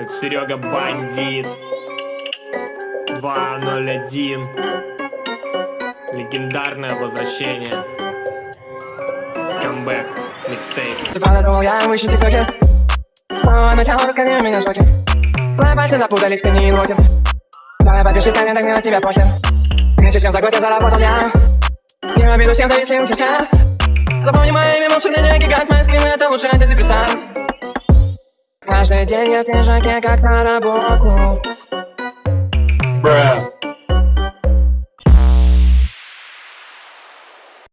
Тут Серега бандит. 201 Легендарное возвращение. Камбэк Микстейп. Ты подумал, я выше тиктоке. С самого начала руками меня шоки Твои пальцы запутались, ты не инвокер Давай подпиши в комментах, мне на тебя похер Меньше чем за год я заработал я. Не обиду всем зависим чуть-чуть Запомни мое имя, волшебный гигант. Мои стримы это лучший антидепрессант Каждый день я в пиджаке, как на работу Bruh.